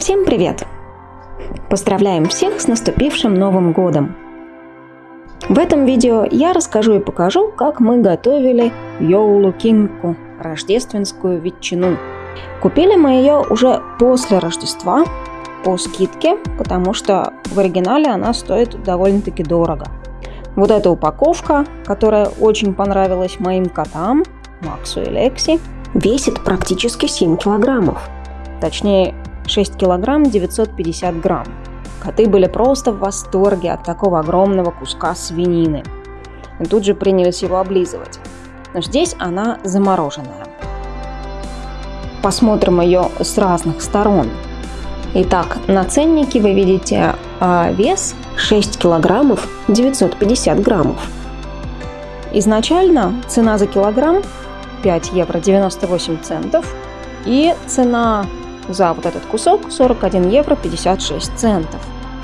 Всем привет! Поздравляем всех с наступившим Новым Годом! В этом видео я расскажу и покажу, как мы готовили йоулу кинку, рождественскую ветчину. Купили мы ее уже после Рождества по скидке, потому что в оригинале она стоит довольно-таки дорого. Вот эта упаковка, которая очень понравилась моим котам, Максу и Лекси, весит практически 7 килограммов. Точнее, 6 килограмм 950 грамм. Коты были просто в восторге от такого огромного куска свинины. И тут же принялись его облизывать. Но здесь она замороженная. Посмотрим ее с разных сторон. Итак, на ценнике вы видите а, вес 6 килограммов 950 граммов. Изначально цена за килограмм 5 евро 98 центов и цена за вот этот кусок 41 евро 56 центов.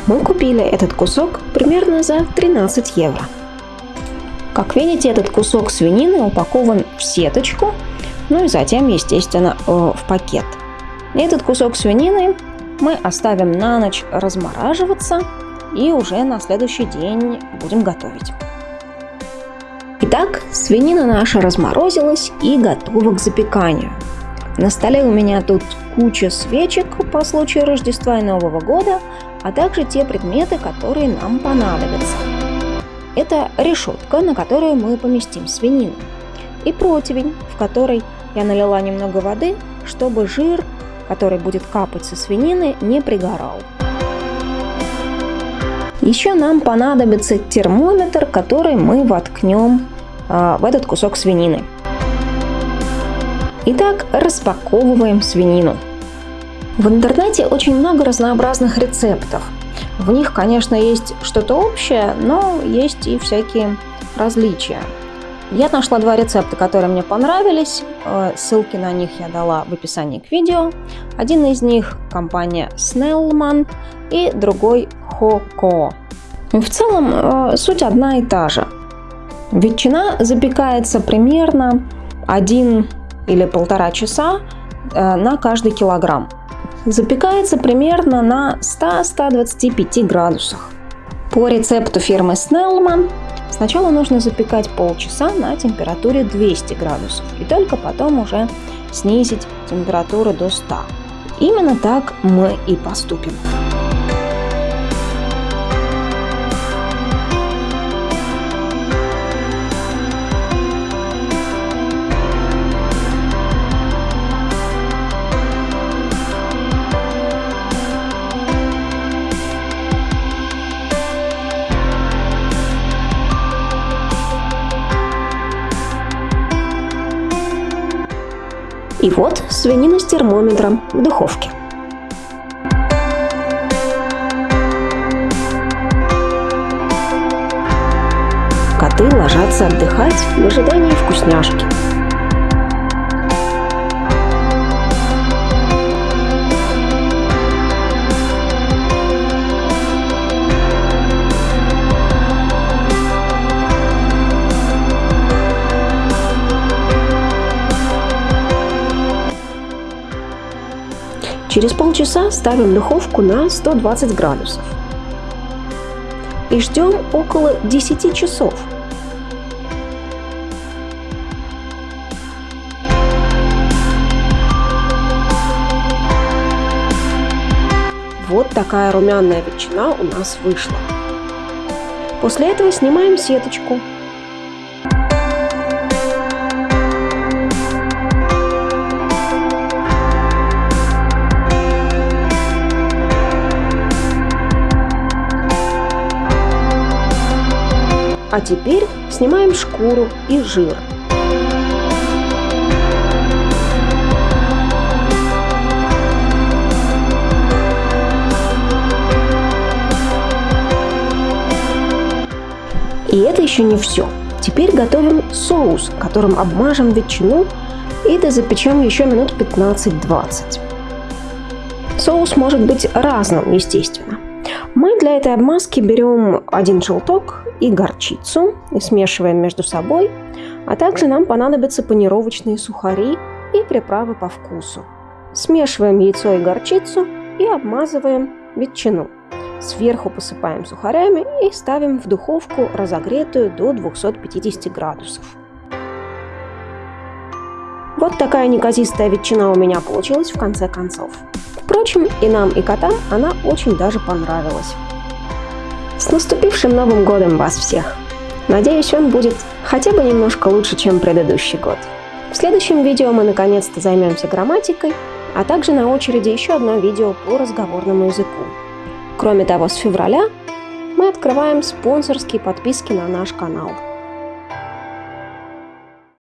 Мы купили этот кусок примерно за 13 евро. Как видите, этот кусок свинины упакован в сеточку, ну и затем, естественно, э, в пакет. Этот кусок свинины мы оставим на ночь размораживаться и уже на следующий день будем готовить. Итак, свинина наша разморозилась и готова к запеканию. На столе у меня тут куча свечек по случаю Рождества и Нового года, а также те предметы, которые нам понадобятся. Это решетка, на которую мы поместим свинину, и противень, в который я налила немного воды, чтобы жир, который будет капать со свинины, не пригорал. Еще нам понадобится термометр, который мы воткнем э, в этот кусок свинины. Итак, распаковываем свинину. В интернете очень много разнообразных рецептов. В них, конечно, есть что-то общее, но есть и всякие различия. Я нашла два рецепта, которые мне понравились. Э, ссылки на них я дала в описании к видео. Один из них компания Snellman и другой Хоко. В целом э, суть одна и та же. Ветчина запекается примерно 1 или полтора часа э, на каждый килограмм. Запекается примерно на 100-125 градусах. По рецепту фирмы Snellman сначала нужно запекать полчаса на температуре 200 градусов и только потом уже снизить температуру до 100. Именно так мы и поступим. И вот свинина с термометром в духовке. Коты ложатся отдыхать в ожидании вкусняшки. Через полчаса ставим духовку на 120 градусов. И ждем около 10 часов. Вот такая румяная ветчина у нас вышла. После этого снимаем сеточку А теперь снимаем шкуру и жир. И это еще не все. Теперь готовим соус, которым обмажем ветчину и дозапечем еще минут 15-20. Соус может быть разным, естественно. Мы для этой обмазки берем один желток и горчицу и смешиваем между собой, а также нам понадобятся панировочные сухари и приправы по вкусу. Смешиваем яйцо и горчицу и обмазываем ветчину. Сверху посыпаем сухарями и ставим в духовку, разогретую до 250 градусов. Вот такая неказистая ветчина у меня получилась в конце концов. Впрочем, и нам, и котам она очень даже понравилась. С наступившим Новым годом вас всех! Надеюсь, он будет хотя бы немножко лучше, чем предыдущий год. В следующем видео мы наконец-то займемся грамматикой, а также на очереди еще одно видео по разговорному языку. Кроме того, с февраля мы открываем спонсорские подписки на наш канал.